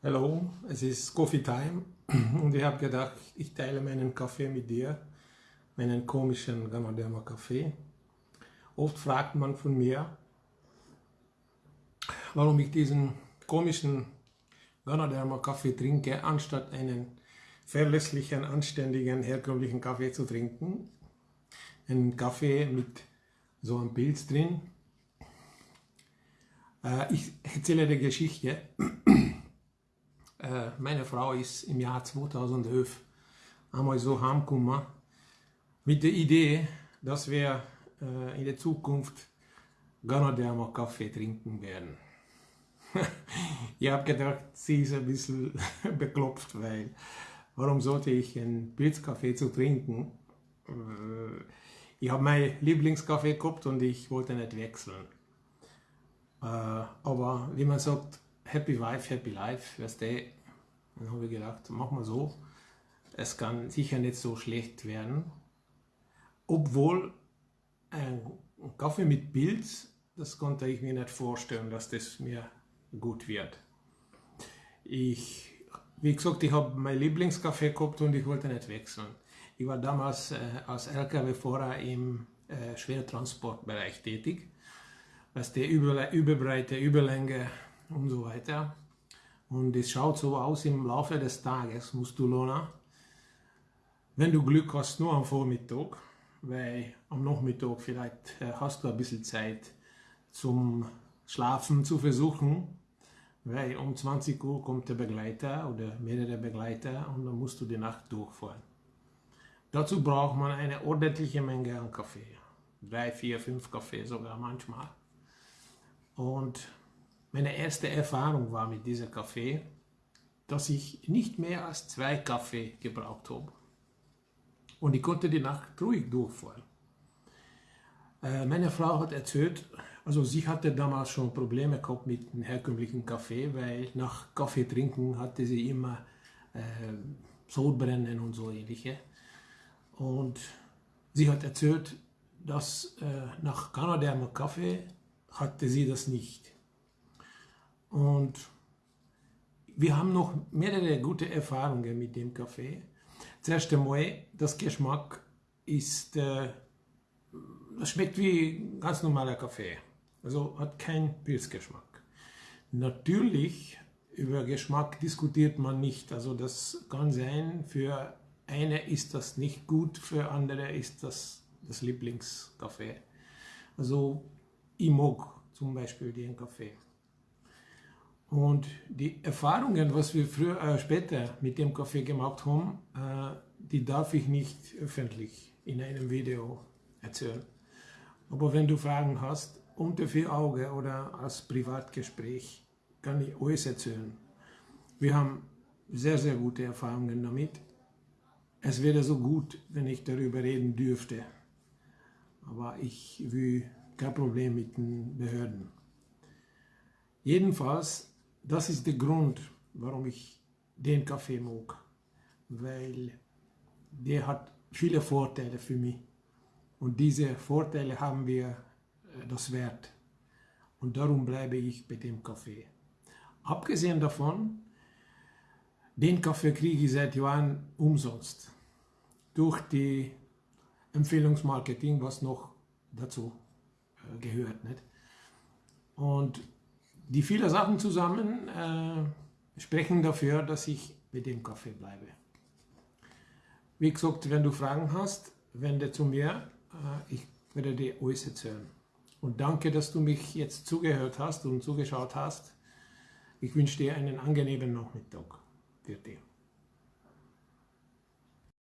Hallo, es ist Coffee Time und ich habe gedacht, ich teile meinen Kaffee mit dir, meinen komischen Ganoderma Kaffee. Oft fragt man von mir, warum ich diesen komischen Ganoderma Kaffee trinke, anstatt einen verlässlichen, anständigen, herkömmlichen Kaffee zu trinken. Einen Kaffee mit so einem Pilz drin. Äh, ich erzähle die Geschichte. Äh, meine Frau ist im Jahr 2011 einmal so heimgekommen mit der Idee, dass wir äh, in der Zukunft Ganoderma Kaffee trinken werden. ich habe gedacht, sie ist ein bisschen beklopft, weil warum sollte ich einen Pilzkaffee zu trinken? Äh, ich habe meinen Lieblingskaffee gehabt und ich wollte nicht wechseln. Aber wie man sagt, Happy Wife, Happy Life, weißt du, dann habe ich gedacht, mach mal so, es kann sicher nicht so schlecht werden, obwohl ein Kaffee mit Pilz, das konnte ich mir nicht vorstellen, dass das mir gut wird. Ich, wie gesagt, ich habe mein Lieblingskaffee gehabt und ich wollte nicht wechseln. Ich war damals äh, als LKW-Fahrer im äh, Schwertransportbereich tätig, was der Überbreite, Überlänge und so weiter. Und es schaut so aus im Laufe des Tages, musst du lohnen. Wenn du Glück hast, nur am Vormittag, weil am Nachmittag vielleicht äh, hast du ein bisschen Zeit zum Schlafen zu versuchen, weil um 20 Uhr kommt der Begleiter oder mehrere Begleiter und dann musst du die Nacht durchfahren. Dazu braucht man eine ordentliche Menge an Kaffee. Drei, vier, fünf Kaffee sogar manchmal. Und meine erste Erfahrung war mit diesem Kaffee, dass ich nicht mehr als zwei Kaffee gebraucht habe. Und ich konnte die Nacht ruhig durchfahren. Äh, meine Frau hat erzählt, also sie hatte damals schon Probleme gehabt mit dem herkömmlichen Kaffee, weil nach Kaffee trinken hatte sie immer äh, Sodbrennen und so ähnliche. Und sie hat erzählt, dass äh, nach Canaderma Kaffee hatte sie das nicht. Und wir haben noch mehrere gute Erfahrungen mit dem Kaffee. Zuerst einmal, das Geschmack ist, äh, das schmeckt wie ganz normaler Kaffee. Also hat keinen Pilzgeschmack. Natürlich, über Geschmack diskutiert man nicht. Also das kann sein, für eine ist das nicht gut, für andere ist das das Lieblingskaffee. Also ich mag zum Beispiel den Kaffee. Und die Erfahrungen, was wir früher, äh, später mit dem Kaffee gemacht haben, äh, die darf ich nicht öffentlich in einem Video erzählen. Aber wenn du Fragen hast, unter vier Augen oder als Privatgespräch, kann ich alles erzählen. Wir haben sehr, sehr gute Erfahrungen damit. Es wäre so gut, wenn ich darüber reden dürfte. Aber ich will kein Problem mit den Behörden. Jedenfalls das ist der Grund, warum ich den Kaffee mag, weil der hat viele Vorteile für mich und diese Vorteile haben wir äh, das Wert und darum bleibe ich bei dem Kaffee. Abgesehen davon, den Kaffee kriege ich seit Jahren umsonst durch die Empfehlungsmarketing, was noch dazu äh, gehört. Nicht? Und die vielen Sachen zusammen äh, sprechen dafür, dass ich mit dem Kaffee bleibe. Wie gesagt, wenn du Fragen hast, wende zu mir. Äh, ich werde dir alles erzählen. Und danke, dass du mich jetzt zugehört hast und zugeschaut hast. Ich wünsche dir einen angenehmen Nachmittag. Für dich.